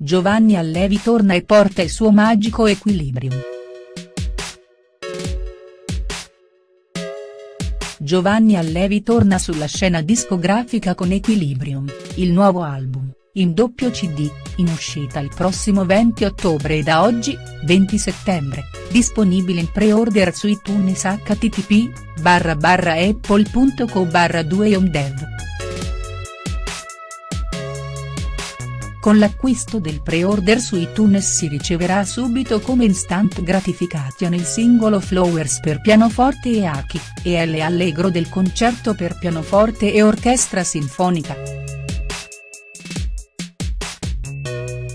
Giovanni Allevi torna e porta il suo magico Equilibrium. Giovanni Allevi torna sulla scena discografica con Equilibrium, il nuovo album, in doppio cd, in uscita il prossimo 20 ottobre e da oggi, 20 settembre, disponibile in pre-order su iTunes http barra barra apple.co barra 2 omdev. Con l'acquisto del pre-order su iTunes si riceverà subito come instant gratification il singolo Flowers per pianoforte e archi, e L Allegro del concerto per pianoforte e orchestra sinfonica.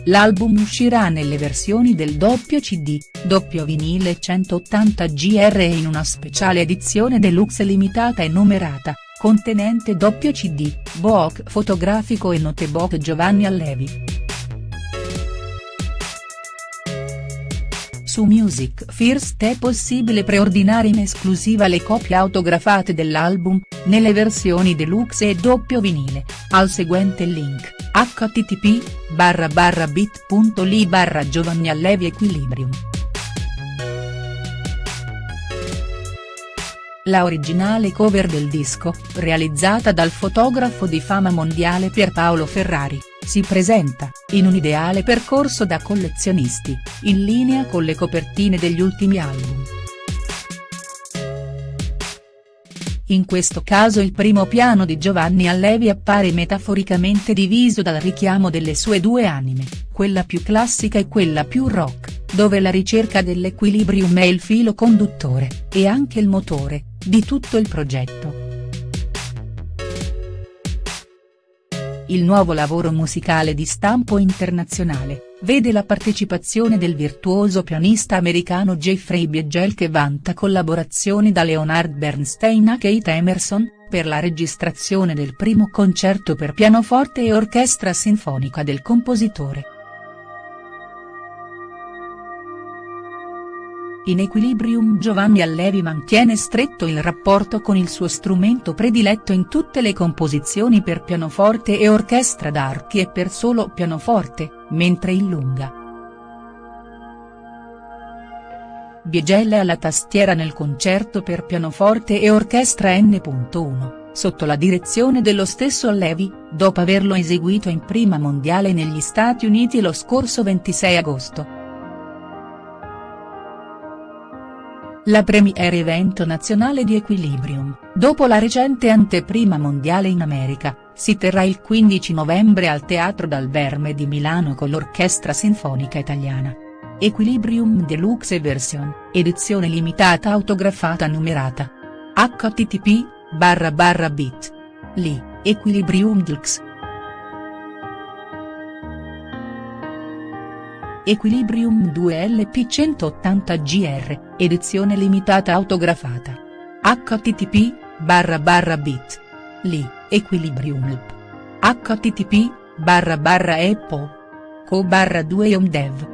L'album uscirà nelle versioni del doppio cd, doppio vinile 180 gr e in una speciale edizione deluxe limitata e numerata, contenente doppio cd, book fotografico e notebook Giovanni Allevi. Su Music First è possibile preordinare in esclusiva le copie autografate dell'album, nelle versioni deluxe e doppio vinile, al seguente link, http bit.ly barra Giovanni Allevi Equilibrium. La originale cover del disco, realizzata dal fotografo di fama mondiale Pierpaolo Ferrari, si presenta, in un ideale percorso da collezionisti, in linea con le copertine degli ultimi album. In questo caso il primo piano di Giovanni Allevi appare metaforicamente diviso dal richiamo delle sue due anime, quella più classica e quella più rock, dove la ricerca dell'equilibrium è il filo conduttore, e anche il motore, di tutto il progetto. Il nuovo lavoro musicale di stampo internazionale, vede la partecipazione del virtuoso pianista americano Jeffrey Biegel che vanta collaborazioni da Leonard Bernstein a Kate Emerson, per la registrazione del primo concerto per pianoforte e orchestra sinfonica del compositore. In Equilibrium Giovanni Allevi mantiene stretto il rapporto con il suo strumento prediletto in tutte le composizioni per pianoforte e orchestra d'archi e per solo pianoforte, mentre illunga. Biegel è alla tastiera nel concerto per pianoforte e orchestra N.1, sotto la direzione dello stesso Allevi, dopo averlo eseguito in prima mondiale negli Stati Uniti lo scorso 26 agosto. La premiere evento nazionale di Equilibrium, dopo la recente anteprima mondiale in America, si terrà il 15 novembre al Teatro Dal Verme di Milano con l'Orchestra Sinfonica Italiana. Equilibrium Deluxe Version, edizione limitata autografata numerata. http barra barra bit. Li, Equilibrium Deluxe. Equilibrium 2 LP 180 GR, edizione limitata autografata. http barra barra bit. Li, Equilibrium http barra barra apple. co barra 2 omdev.